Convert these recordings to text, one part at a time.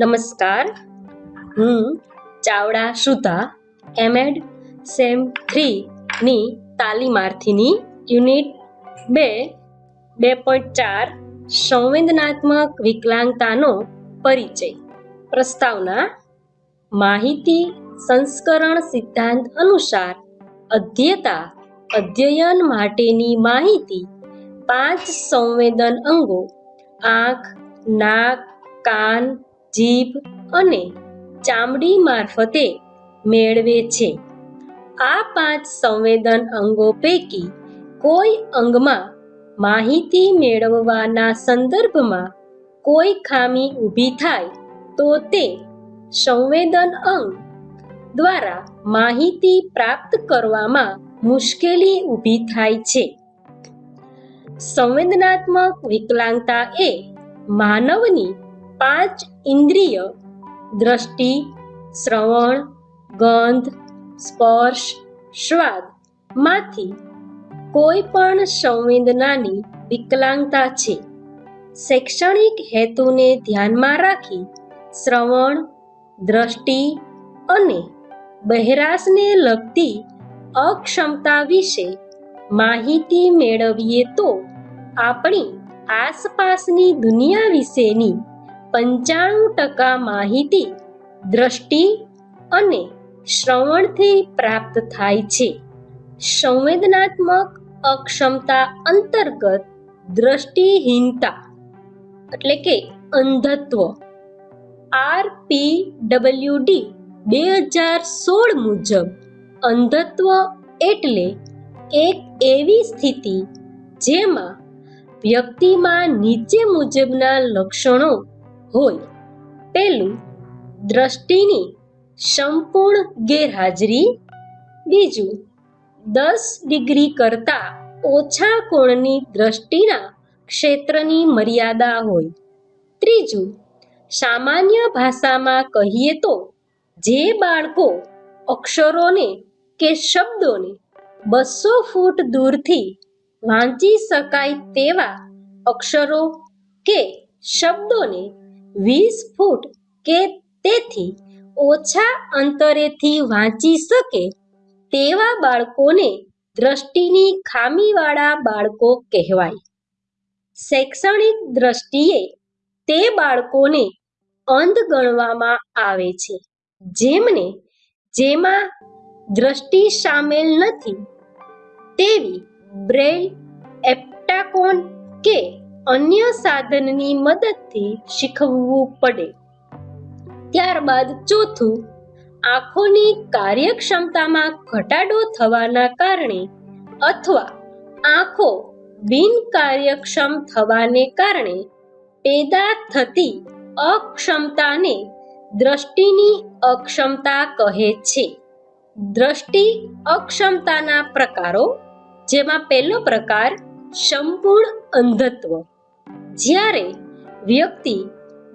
નમસ્કાર. હું Chavda Sudha M Ed sem થ્રીની તાલીમાર્થીની યુનિટ બે બે પોઈન્ટ ચાર સંવેદનાત્મક વિકલાંગતાનો પરિચય. પ્રસ્તાવના, માહિતી સંસ્કરણ સિદ્ધાંત અનુસાર અધ્યતા અધ્યયન માટેની માહિતી પાંચ સંવેદન અંગો, આંખ, નાક, કાન જીભ અને ચામડી મારફતે મેળવે છે. આ પાંચ સંવેદન અંગો પૈકી કોઈ અંગમાં માહિતી મેળવવાના સંદર્ભમાં કોઈ ખામી ઊભી થાય તો તે સંવેદન અંગ દ્વારા માહિતી પ્રાપ્ત કરવામાં મુશ્કેલી ઊભી થાય છે. સંવેદનાત્મક વિકલાંગતા એ માનવની પાંચ ઇન્દ્રિય, દ્રષ્ટિ, શ્રવણ, ગંધ, સ્પર્શ સ્વાદમાંથી કોઈ પણ સંવેદનાની વિકલાંગતા છે. શૈક્ષણિક હેતુને ધ્યાનમાં રાખી શ્રવણ, દ્રષ્ટિ અને બહેરાશને લગતી અક્ષમતા વિશે માહિતી મેળવીએ તો આપણી આસપાસની દુનિયા વિશેની પંચાણું ટકા માહિતી દ્રષ્ટિ અને શ્રવણથી પ્રાપ્ત થાય છે. સંવેદનાત્મક અક્ષમતા અંતર્ગત દ્રષ્ટિહીનતા એટલે કે અંધત્વ. આર પી ડબલ્યુ ડી બે હજાર સોળ મુજબ અંધત્વ એટલે એક એવી સ્થિતિ જેમાં વ્યક્તિમાં નીચે મુજબના લક્ષણો હોય. પહેલું દ્રષ્ટિની સંપૂર્ણ ગેરહાજરી, બીજું દસ ડિગ્રી કરતાં ઓછા કોણની દ્રષ્ટિના ક્ષેત્રની મર્યાદા હોય. ત્રીજું, સામાન્ય ભાષામાં કહીએ તો જે બાળકો અક્ષરોને કે શબ્દોને બસો ફૂટ દૂરથી વાંચી શકાય તેવા અક્ષરો કે શબ્દોને વીસ ફૂટ કે તેથી ઓછા અંતરેથી વાંચી શકે તેવા બાળકોને દ્રષ્ટિની ખામીવાળા બાળકો કહેવાય. શૈક્ષણિક દ્રષ્ટિએ તે બાળકોને અંધ ગણવામાં આવે છે. જેમને જેમાં દ્રષ્ટિ સામેલ નથી તેવી બ્રેલ એપ્ટાકોન કે અન્ય સાધનની મદદથી શીખવવું પડે. ત્યારબાદ ચોથું, આંખોની કાર્યક્ષમતામાં ઘટાડો થવાના કારણે અથવા આંખો બિનકાર્યક્ષમ થવાને કારણે પેદા થતી અક્ષમતાને દ્રષ્ટિની અક્ષમતા કહે છે. દ્રષ્ટિ અક્ષમતાના પ્રકારો, જેમાં પહેલો પ્રકાર સંપૂર્ણ અંધત્વ. જ્યારે વ્યક્તિ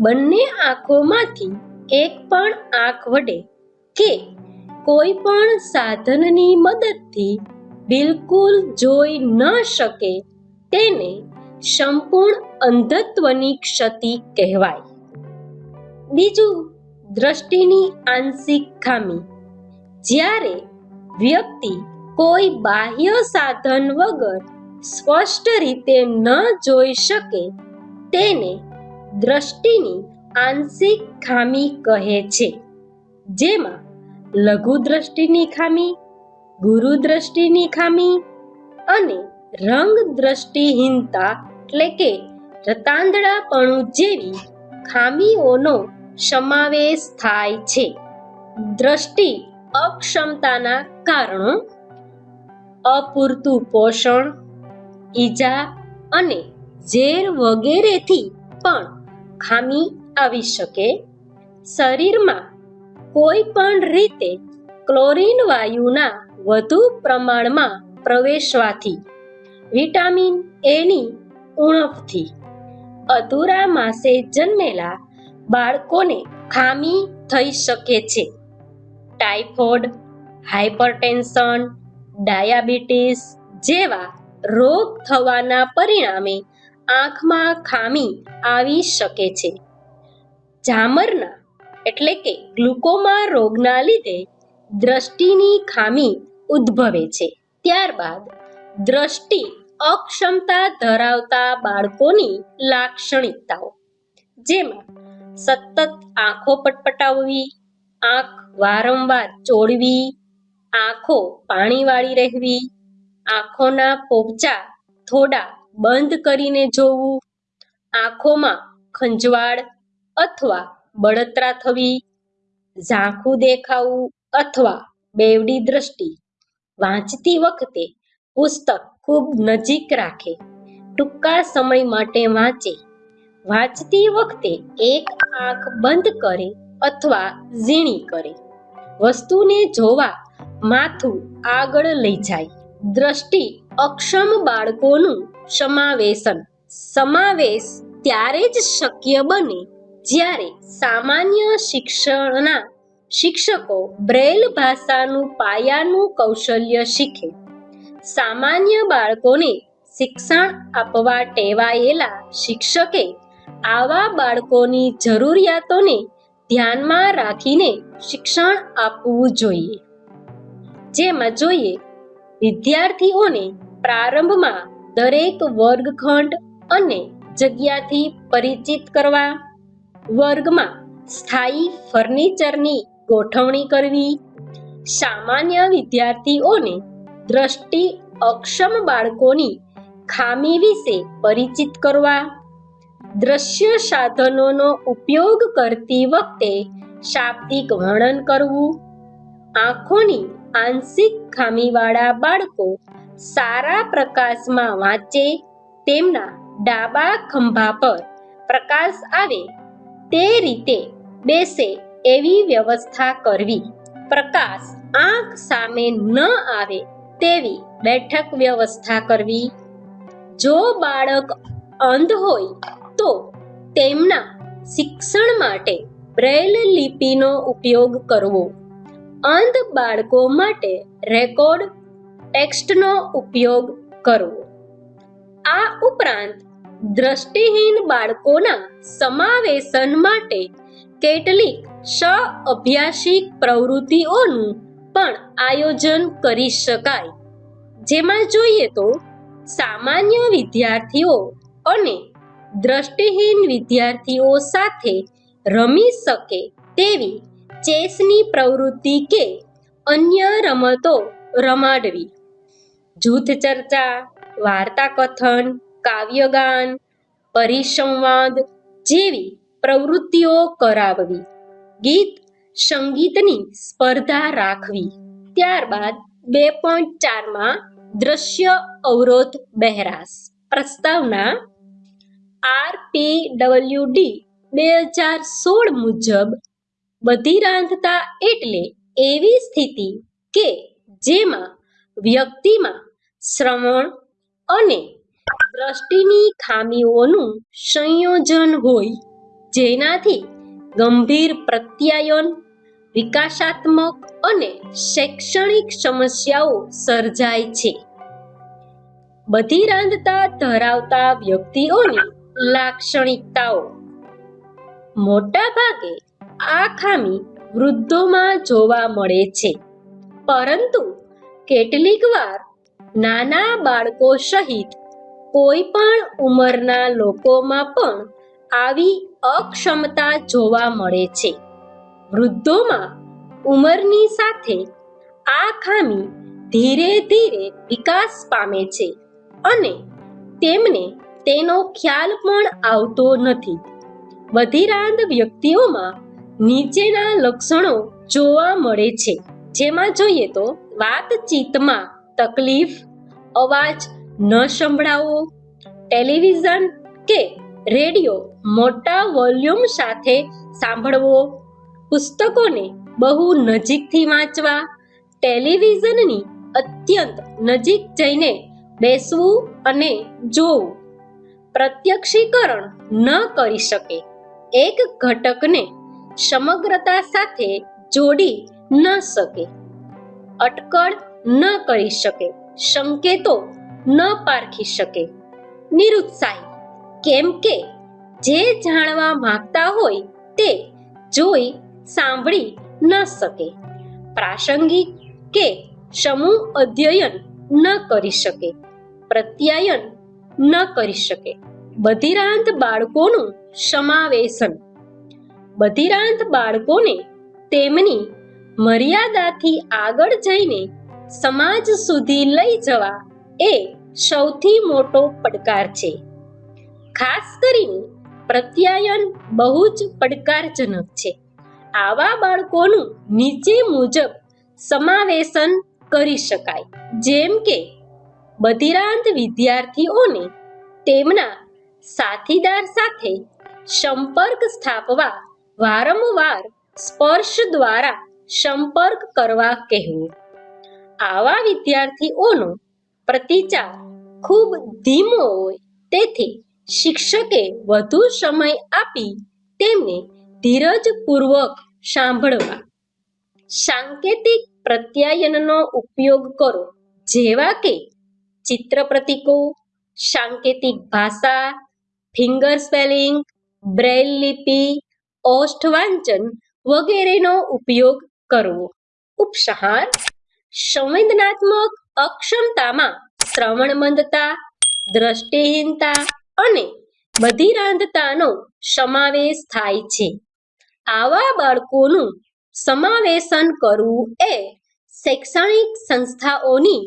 બંને આંખોમાંથી એક પણ આંખ વડે કે કોઈ પણ સાધનની મદદથી બિલકુલ જોઈ ન શકે, તેને સંપૂર્ણ અંધત્વની ક્ષતિ કહેવાય. બીજું, દ્રષ્ટિની આંશિક ખામી. જ્યારે વ્યક્તિ કોઈ બાહ્ય સાધન વગર સ્પષ્ટ રીતે ન જોઈ શકે તેને દ્રષ્ટિની આંશિક ખામી કહે છે. જેમાં લઘુ દ્રષ્ટિની ખામી, ગુરુ દ્રષ્ટિની ખામી અને રંગ દ્રષ્ટિહીનતા એટલે કે રતાંદડાપણું જેવી ખામીઓનો સમાવેશ થાય છે. દ્રષ્ટિ અક્ષમતાના કારણો, અપૂરતું પોષણ ઈજા અને ઝેર વગેરેથી પણ ખામી આવી શકે. શરીરમાં કોઈ પણ રીતે ક્લોરીન વાયુના વધુ પ્રમાણમાં પ્રવેશવાથી વિટામિન એની ઉણપથી અધૂરા માસે જન્મેલા બાળકોને ખામી થઈ શકે છે. ટાઇફોઇડ હાઇપરટેન્શન ડાયાબિટીસ જેવા રોગ થવાના પરિણામે આંખમાં ખામી આવી શકે છે. જામરના, એટલે કે ગ્લુકોમા રોગના લીધે દ્રષ્ટિની ખામી ઉદ્ભવે છે. ત્યારબાદ, દ્રષ્ટિ અક્ષમતા ધરાવતા બાળકોની લાક્ષણિકતાઓ. જેમાં સતત આંખો પટપટાવવી, આંખ વારંવાર ચોળવી, આંખો પાણીવાળી રહેવી આંખોના પોપચા થોડા બંધ કરીને જોવું, આંખોમાં ખંજવાળ અથવા બળતરા થવી, ઝાંખું દેખાવું અથવા બેવડી દ્રષ્ટિ, વાંચતી વખતે પુસ્તક ખૂબ નજીક રાખે, ટૂંકા સમય માટે વાંચે, વાંચતી વખતે એક આંખ બંધ કરે અથવા ઝીણી કરે, વસ્તુને જોવા માથું આગળ લઈ જાય. દ્રષ્ટિ અક્ષમ બાળકોનું સમાવેશન. સમાવેશ ત્યારે જ શક્ય બને જ્યારે સામાન્ય શિક્ષણના શિક્ષકો બ્રેલ ભાષાનું પાયાનું કૌશલ્ય શીખે. સામાન્ય બાળકોને શિક્ષણ આપવા ટેવાયેલા શિક્ષકે આવા બાળકોની જરૂરિયાતોને ધ્યાનમાં રાખીને શિક્ષણ આપવું જોઈએ. જેમાં જોઈએ વિદ્યાર્થીઓને પ્રારંભમાં દરેક વર્ગખંડ અને જગ્યાથી પરિચિત કરવા, વર્ગમાં સ્થાયી ફર્નિચરની ગોઠવણી કરવી, સામાન્ય વિદ્યાર્થીઓને દ્રષ્ટિ અક્ષમ બાળકોની ખામી વિશે પરિચિત કરવા, દ્રશ્ય સાધનોનો ઉપયોગ કરતી વખતે શાબ્દિક વર્ણન કરવું, આંખોની આંશિક ખામીવાળા બાળકો સારા પ્રકાશમાં વાંચે તેમના ડાબા ખંભા પર પ્રકાશ આવે તે રીતે બેસે એવી વ્યવસ્થા કરવી. પ્રકાશ આંખ સામે ન આવે તેવી બેઠક વ્યવસ્થા કરવી. જો બાળક અંધ હોય તો તેમના શિક્ષણ માટે બ્રેલ લિપિનો ઉપયોગ કરવો. અંધ બાળકો માટે રેકોર્ડ ટેક્સ્ટનો ઉપયોગ કરવો. આ ઉપરાંત દ્રષ્ટિહીન બાળકોના સમાવેશન માટે કેટલીક સઅભ્યાસિક પ્રવૃત્તિઓનું પણ આયોજન કરી શકાય. જેમાં જોઈએ તો સામાન્ય વિદ્યાર્થીઓ અને દ્રષ્ટિહીન વિદ્યાર્થીઓ સાથે રમી શકે તેવી ચેસની પ્રવૃત્તિ કે અન્ય રમતો રમાડવી. જૂથ ચર્ચા, વાર્તા કથન, કાવ્યગાન, પરિસંવાદ જેવી પ્રવૃત્તિઓ કરાવવી. ગીત, સંગીતની સ્પર્ધા રાખવી. ત્યારબાદ બે પોઈન્ટ ચારમાં દ્રશ્ય અવરોધ બહેરાશ. પ્રસ્તાવના આરપી ડબલ્યુ ડી બે હજાર સોળ મુજબ બધિરાંધતા એટલે એવી સ્થિતિ કે જેમાં વ્યક્તિમાં શ્રવણ અને દ્રષ્ટિની ખામીઓનું સંયોજન હોય. જેનાથી ગંભીર પ્રત્યાયન, વિકાસાત્મક અને શૈક્ષણિક સમસ્યાઓ સર્જાય છે. બધિરાંધતા ધરાવતા વ્યક્તિઓની લાક્ષણિકતાઓ. મોટા ભાગે આ ખામી વૃદ્ધોમાં જોવા મળે છે. પરંતુ કેટલીક વાર નાના બાળકો સહિત કોઈ પણ ઉંમરના લોકોમાં પણ આવી અક્ષમતા જોવા મળે છે. વૃદ્ધોમાં ઉંમરની સાથે આ ખામી ધીરે ધીરે વિકાસ પામે છે અને તેમને તેનો ખ્યાલ પણ આવતો નથી. વધીરાંધ વ્યક્તિઓમાં નીચેના લક્ષણો જોવા મળે છે. જેમાં જોઈએ તો વાતચીતમાં તકલીફ, અવાજ ન સંભળાવો, ટેલિવિઝન કે રેડિયો મોટા વોલ્યુમ સાથે સાંભળવો, પુસ્તકોને બહુ નજીકથી વાંચવા, ટેલિવિઝનની અત્યંત નજીક જઈને બેસવું અને જોવું. પ્રત્યક્ષીકરણ ન કરી શકે. એક ઘટકને સમગ્રતા સાથે જોડી ન શકે. અટકળ ન કરી શકે. સંકેતો ન પારખી શકે. નિરુત્સાહી. કેમ કે જે જાણવા માંગતા હોય તે જોઈ સાંભળી ન શકે. પ્રાસંગિક કે સમૂહ અધ્યયન ન કરી શકે. પ્રત્યાયન ન કરી શકે. બધિરાંત બાળકોનું સમાવેશન બધિરાંત બાળકોને તેમની મર્યાદાથી આગળ જઈને સમાજ સુધી લઈ જવા એ સૌથી મોટો પડકાર છે. ખાસ કરીને પ્રત્યાયન બહુ જ પડકારજનક છે. આવા બાળકોનું નીચે મુજબ સમાવેશન કરી શકાય. જેમ કે બધિરાંત વિદ્યાર્થીઓને તેમના સાથીદાર સાથે સંપર્ક સ્થાપવા વારંવાર સ્પર્શ દ્વારા સંપર્ક કરવા કહેવું. આવા વિદ્યાર્થીઓનો પ્રતિચાર ખૂબ ધીમો હોય, તેથી શિક્ષકે વધુ સમય આપી તેમને ધીરજપૂર્વક સાંભળવા. સાંકેતિક પ્રત્યાયનનો ઉપયોગ કરો, જેવા કે ચિત્ર પ્રતીકો, સાંકેતિક ભાષા, ફિંગર સ્પેલિંગ બ્રેલ લિપિ ઓષ્ઠ વાંચન વગેરેનો ઉપયોગ કરવો. ઉપસહાર, સંવેદનાત્મક અક્ષમતામાં શ્રવણ મંદતા દ્રષ્ટિહીનતા અને બધિરાંધતાનો સમાવેશ થાય છે. આવા બાળકોનું સમાવેશન કરવું એ શૈક્ષણિક સંસ્થાઓની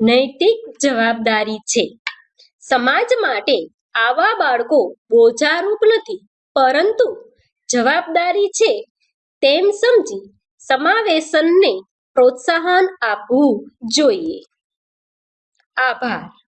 નૈતિક જવાબદારી છે. સમાજ માટે આવા બાળકો બોજારૂપ નથી, પરંતુ જવાબદારી છે તેમ સમજી સમાવેશનને પ્રોત્સાહન આપવું જોઈએ. આભાર.